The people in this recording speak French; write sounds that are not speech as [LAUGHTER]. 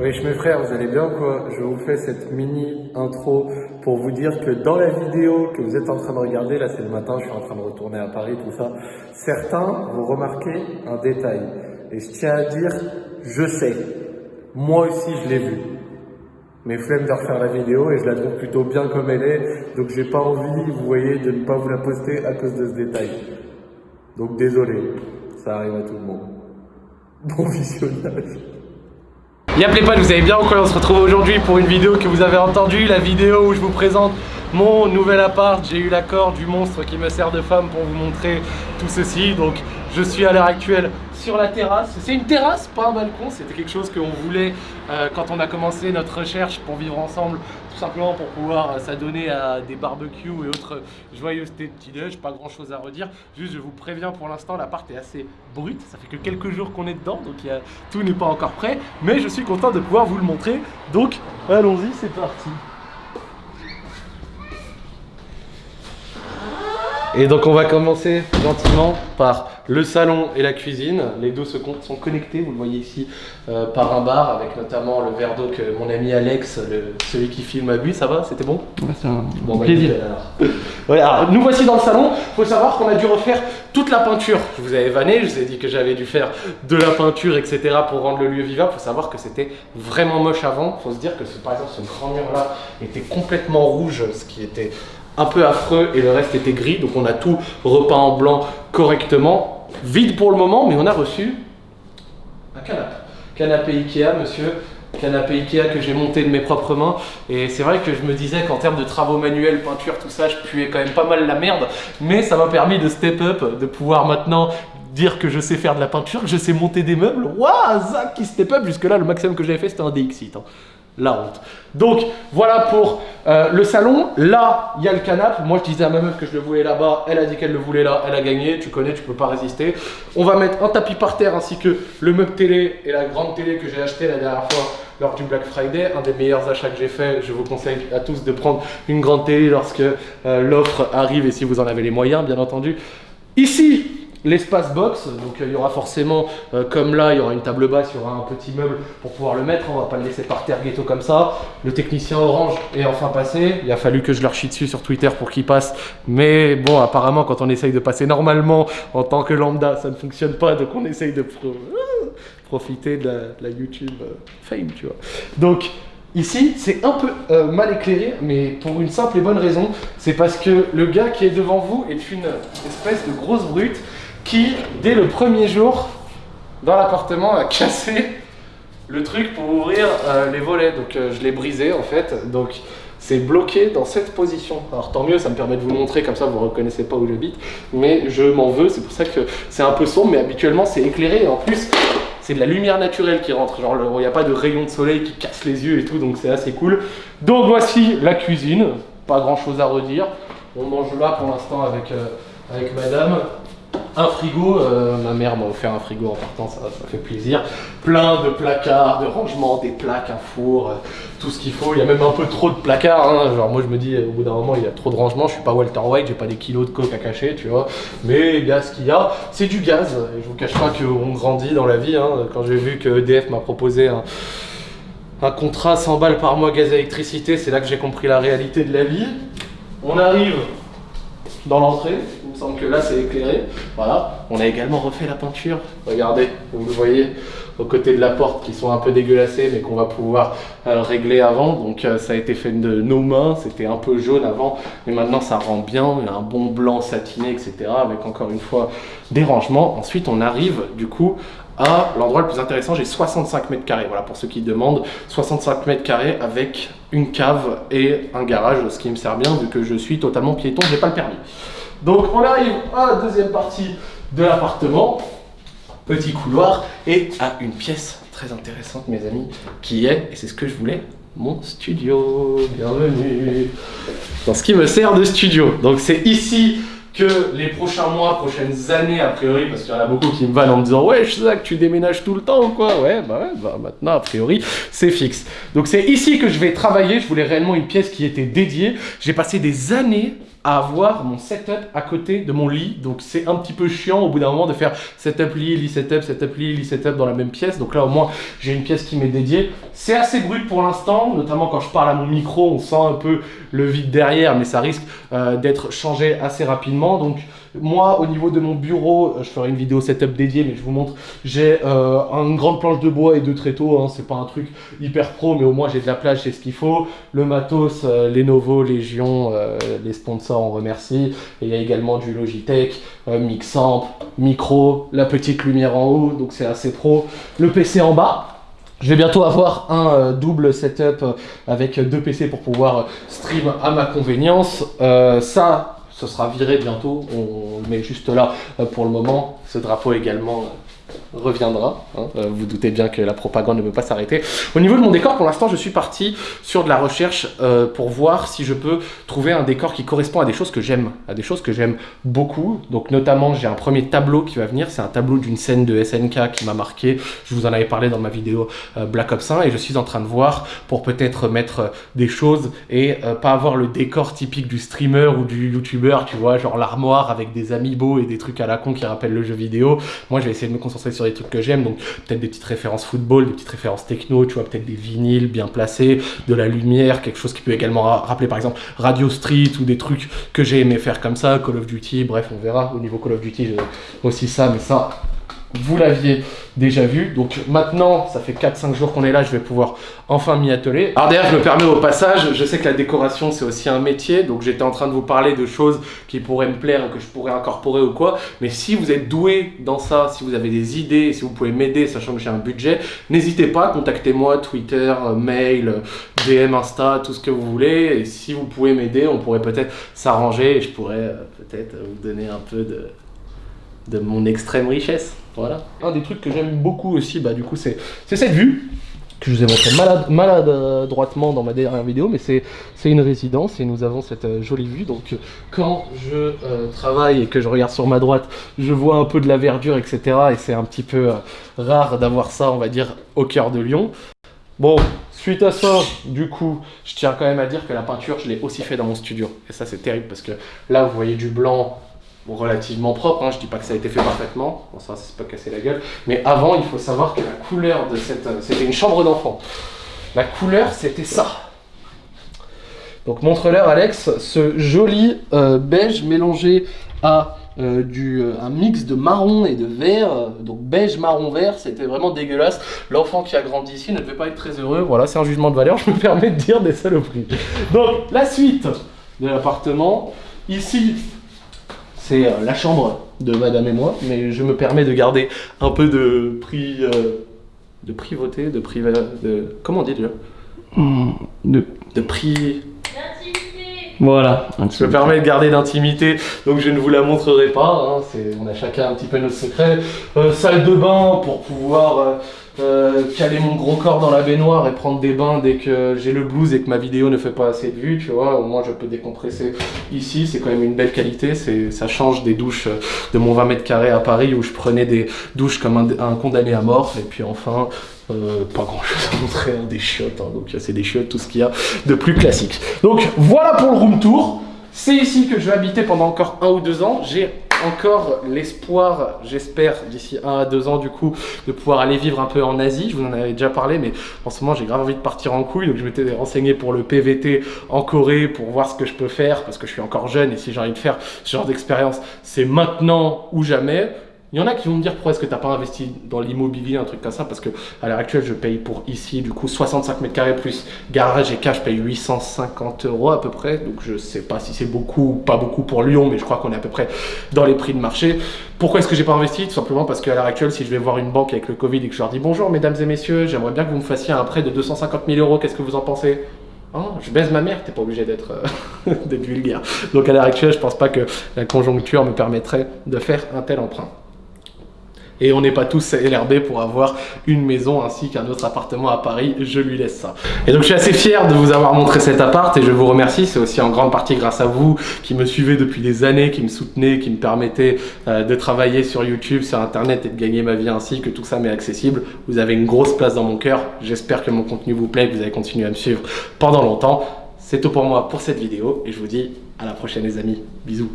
Oui, mes frères, vous allez bien quoi? Je vous fais cette mini intro pour vous dire que dans la vidéo que vous êtes en train de regarder, là c'est le matin, je suis en train de retourner à Paris, tout ça, certains vont remarquer un détail. Et je tiens à dire, je sais, moi aussi je l'ai vu. Mais flemme de refaire la vidéo et je la trouve plutôt bien comme elle est, donc j'ai pas envie, vous voyez, de ne pas vous la poster à cause de ce détail. Donc désolé, ça arrive à tout le monde. Bon visionnage. Y'a pas, vous allez bien quoi On se retrouve aujourd'hui pour une vidéo que vous avez entendue, la vidéo où je vous présente mon nouvel appart. J'ai eu l'accord du monstre qui me sert de femme pour vous montrer tout ceci. Donc je suis à l'heure actuelle sur la terrasse. C'est une terrasse, pas un balcon. C'était quelque chose qu'on voulait euh, quand on a commencé notre recherche pour vivre ensemble. Tout simplement pour pouvoir euh, s'adonner à des barbecues et autres joyeusetés de petit-déj. Pas grand chose à redire. Juste, je vous préviens pour l'instant, l'appart est assez brut. Ça fait que quelques jours qu'on est dedans. Donc tout n'est pas encore prêt. Mais je suis content de pouvoir vous le montrer. Donc allons-y, c'est parti. Et donc on va commencer gentiment par le salon et la cuisine. Les deux sont connectés, vous le voyez ici, euh, par un bar avec notamment le verre d'eau que mon ami Alex, celui qui filme, a bu. Ça va? C'était bon? C'est un bon, bah, plaisir. [LAUGHS] alors. nous voici dans le salon. Il faut savoir qu'on a dû refaire toute la peinture. Je vous avais vanné, je vous ai dit que j'avais dû faire de la peinture, etc. pour rendre le lieu vivable. Il faut savoir que c'était vraiment moche avant. Il faut se dire que par exemple ce grand mur là était complètement rouge, ce qui était un peu affreux et le reste était gris. Donc on a tout repeint en blanc correctement. Vide pour le moment, mais on a reçu un canapé. Canapé Ikea, monsieur. Canapé Ikea que j'ai monté de mes propres mains. Et c'est vrai que je me disais qu'en termes de travaux manuels, peinture, tout ça, je puais quand même pas mal la merde. Mais ça m'a permis de step up, de pouvoir maintenant dire que je sais faire de la peinture, que je sais monter des meubles. Waouh, Zach qui step up. Jusque là, le maximum que j'avais fait, c'était un DXit. La honte. Donc voilà pour euh, le salon. Là, il y a le canapé. Moi, je disais à ma meuf que je le voulais là-bas. Elle a dit qu'elle le voulait là. Elle a gagné. Tu connais, tu peux pas résister. On va mettre un tapis par terre ainsi que le meuble télé et la grande télé que j'ai acheté la dernière fois lors du Black Friday. Un des meilleurs achats que j'ai fait. Je vous conseille à tous de prendre une grande télé lorsque euh, l'offre arrive et si vous en avez les moyens, bien entendu. Ici, L'espace box, donc il y aura forcément, euh, comme là, il y aura une table basse, il y aura un petit meuble pour pouvoir le mettre. On va pas le laisser par terre ghetto comme ça. Le technicien orange est enfin passé. Il a fallu que je leur chie dessus sur Twitter pour qu'il passe. Mais bon, apparemment, quand on essaye de passer normalement en tant que lambda, ça ne fonctionne pas. Donc on essaye de profiter de la, YouTube euh, fame, tu vois. Donc, Ici, c'est un peu euh, mal éclairé, mais pour une simple et bonne raison, c'est parce que le gars qui est devant vous est une espèce de grosse brute qui, dès le premier jour, dans l'appartement, a [LAUGHS] cassé le truc pour ouvrir euh, les volets. Donc euh, je l'ai brisé en fait. Donc c'est bloqué dans cette position. Alors tant mieux, ça me permet de vous montrer, comme ça vous ne reconnaissez pas où j'habite. Mais je m'en veux, c'est pour ça que c'est un peu sombre, mais habituellement c'est éclairé. Et en plus, c'est de la lumière naturelle qui rentre. Genre, il n'y a pas de rayon de soleil qui casse les yeux et tout, donc c'est assez cool. Donc voici la cuisine. Pas grand chose à redire. On mange là pour l'instant avec, euh, avec madame un frigo, euh, ma mère m'a offert un frigo en partant, ça, fait plaisir. Plein de placards, de rangements, des plaques, un four, euh, tout ce qu'il faut. Il y a même un peu trop de placards. Hein. Genre moi je me dis, au bout d'un moment, il y a trop de rangements. Je suis pas Walter White, j'ai pas des kilos de coke à cacher, tu vois. Mais il y a ce qu'il y a. C'est du gaz. Et je vous cache pas qu'on grandit dans la vie. Hein. Quand j'ai vu que EDF m'a proposé un, un contrat 100 balles par mois gaz électricité, c'est là que j'ai compris la réalité de la vie. On arrive dans l'entrée. Il me semble que là, c'est éclairé. Voilà. On a également refait la peinture. Regardez, vous le voyez aux côtés de la porte qui sont un peu dégueulassés mais qu'on va pouvoir euh, régler avant. Donc euh, ça a été fait de nos mains. C'était un peu jaune avant, mais maintenant ça rend bien. Il y a un bon blanc satiné, etc. Avec encore une fois des rangements. Ensuite, on arrive du coup à l'endroit le plus intéressant, j'ai 65 mètres carrés. Voilà, pour ceux qui demandent, 65 mètres carrés avec une cave et un garage, ce qui me sert bien vu que je suis totalement piéton, je n'ai pas le permis. Donc on arrive à la deuxième partie de l'appartement, petit couloir et à une pièce très intéressante mes amis, qui est, et c'est ce que je voulais, mon studio. Bienvenue dans ce qui me sert de studio. Donc c'est ici que les prochains mois, prochaines années, a priori, parce qu'il y en a beaucoup qui me vannent en me disant Ouais, que tu déménages tout le temps ou quoi? Ouais, bah ouais, bah maintenant, a priori, c'est fixe. Donc c'est ici que je vais travailler. Je voulais réellement une pièce qui était dédiée. J'ai passé des années à avoir mon setup à côté de mon lit. Donc c'est un petit peu chiant au bout d'un moment de faire setup lit, lit setup, setup lit, lit setup dans la même pièce. Donc là au moins j'ai une pièce qui m'est dédiée. C'est assez brut pour l'instant, notamment quand je parle à mon micro, on sent un peu le vide derrière, mais ça risque euh, d'être changé assez rapidement. Donc moi, au niveau de mon bureau, euh, je ferai une vidéo setup dédiée, mais je vous montre, j'ai euh, une grande planche de bois et deux tréteaux. Hein, c'est pas un truc hyper pro, mais au moins j'ai de la plage, c'est ce qu'il faut. Le matos, euh, Lenovo, Légion, les sponsors, on remercie. Et il y a également du Logitech, Mixamp, micro, la petite lumière en haut, donc c'est assez pro. Le PC en bas. Je vais bientôt avoir un double setup avec deux PC pour pouvoir stream à ma convenience. ça, ce sera viré bientôt. On le met juste là euh, pour le moment. Ce drapeau également euh, reviendra. Hein. Euh, vous doutez bien que la propagande ne peut pas s'arrêter. Au niveau de mon décor, pour l'instant, je suis parti sur de la recherche euh, pour voir si je peux trouver un décor qui correspond à des choses que j'aime, à des choses que j'aime beaucoup. Donc notamment, j'ai un premier tableau qui va venir. C'est un tableau d'une scène de SNK qui m'a marqué. Je vous en avais parlé dans ma vidéo euh, Black Ops 1 et je suis en train de voir pour peut-être mettre des choses et pas avoir le décor typique du streamer ou du YouTuber, tu vois, genre l'armoire avec des amiibo et des trucs à la con qui rappellent le jeu vidéo. Moi, je vais essayer de me concentrer sur des trucs que j'aime, donc peut-être des petites références football, des petites références techno, tu vois, peut-être des vinyles bien placés, de la lumière, quelque chose qui peut également rappeler par exemple Radio Street ou des trucs que j'ai aimé faire comme ça, Call of Duty, bref, on verra. Au niveau Call of Duty, j'ai aussi ça, mais ça, vous l'aviez déjà vu. Donc maintenant, ça fait 4-5 jours qu'on est là, je vais pouvoir enfin m'y atteler. Alors d'ailleurs, je me permets au passage, je sais que la décoration, c'est aussi un métier, donc j'étais en train de vous parler de choses qui pourraient me plaire, que je pourrais incorporer ou quoi. Mais si vous êtes doué dans ça, si vous avez des idées, si vous pouvez m'aider, sachant que j'ai un budget, n'hésitez pas, contactez-moi, Twitter, mail, DM, Insta, tout ce que vous voulez. Et si vous pouvez m'aider, on pourrait peut-être s'arranger et je pourrais euh, peut-être vous donner un peu de de mon extrême richesse. Voilà. Un des trucs que j'aime beaucoup aussi, bah, du coup, c'est cette vue que je vous ai montré malade, maladroitement dans ma dernière vidéo, mais c'est une résidence et nous avons cette euh, jolie vue. Donc quand je euh, travaille et que je regarde sur ma droite, je vois un peu de la verdure, etc. Et c'est un petit peu euh, rare d'avoir ça, on va dire, au cœur de Lyon. Bon, suite à ça, du coup, je tiens quand même à dire que la peinture, je l'ai aussi fait dans mon studio. Et ça, c'est terrible parce que là, vous voyez du blanc, relativement propre, hein. je dis pas que ça a été fait parfaitement, bon ça c'est pas cassé la gueule, mais avant il faut savoir que la couleur de cette... Euh, c'était une chambre d'enfant. La couleur c'était ça. Donc montre-leur Alex, ce joli euh, beige mélangé à euh, du, un mix de marron et de vert, donc beige, marron, vert, c'était vraiment dégueulasse. L'enfant qui a grandi ici ne devait pas être très heureux, voilà, c'est un jugement de valeur, je me permets de dire des saloperies. Donc la suite de l'appartement, ici c'est euh, la chambre de madame et moi, mais je me permets de garder un peu de prix, euh, de privauté, de privé, de, comment on dit déjà? Hmm, de, de prix... Voilà. Je me permets de garder d'intimité, donc je ne vous la montrerai pas. Hein, on a chacun un petit peu notre secret. Euh, salle de bain pour pouvoir euh, caler mon gros corps dans la baignoire et prendre des bains dès que j'ai le blues et que ma vidéo ne fait pas assez de vues, tu vois, au moins je peux décompresser ici, c'est quand même une belle qualité, ça change des douches euh, de mon 20 mètres carrés à Paris où je prenais des douches comme un, condamné à mort, et puis enfin, euh, pas grand chose à montrer, hein, des chiottes, hein, donc c'est des chiottes, tout ce qu'il y a de plus classique. Donc voilà pour le room tour, c'est ici que je vais habiter pendant encore un ou deux ans, j'ai encore l'espoir, j'espère, d'ici un à deux ans du coup, de pouvoir aller vivre un peu en Asie. Je vous en avais déjà parlé, mais en ce moment j'ai grave envie de partir en couille, donc je m'étais renseigné pour le PVT en Corée pour voir ce que je peux faire, parce que je suis encore jeune et si j'ai envie de faire ce genre d'expérience, c'est maintenant ou jamais. Il y en a qui vont me dire pourquoi est-ce que tu n'as pas investi dans l'immobilier, un truc comme ça, parce que à l'heure actuelle, je paye pour ici, du coup, 65 mètres carrés plus garage et cash, je paye 850 euros à peu près. Donc je sais pas si c'est beaucoup ou pas beaucoup pour Lyon, mais je crois qu'on est à peu près dans les prix de marché. Pourquoi est-ce que j'ai pas investi? Tout simplement parce qu'à l'heure actuelle, si je vais voir une banque avec le Covid et que je leur dis bonjour mesdames et messieurs, j'aimerais bien que vous me fassiez un prêt de 250 000 euros, qu'est-ce que vous en pensez? Oh, je baise ma mère, t'es pas obligé d'être euh, [LAUGHS] vulgaire. Donc à l'heure actuelle, je pense pas que la conjoncture me permettrait de faire un tel emprunt. Et on n'est pas tous LRB pour avoir une maison ainsi qu'un autre appartement à Paris, je lui laisse ça. Et donc je suis assez fier de vous avoir montré cet appart et je vous remercie, c'est aussi en grande partie grâce à vous qui me suivez depuis des années, qui me soutenez, qui me permettez euh, de travailler sur YouTube, sur Internet et de gagner ma vie ainsi, que tout ça m'est accessible. Vous avez une grosse place dans mon cœur, j'espère que mon contenu vous plaît, que vous allez continuer à me suivre pendant longtemps. C'est tout pour moi pour cette vidéo et je vous dis à la prochaine les amis. Bisous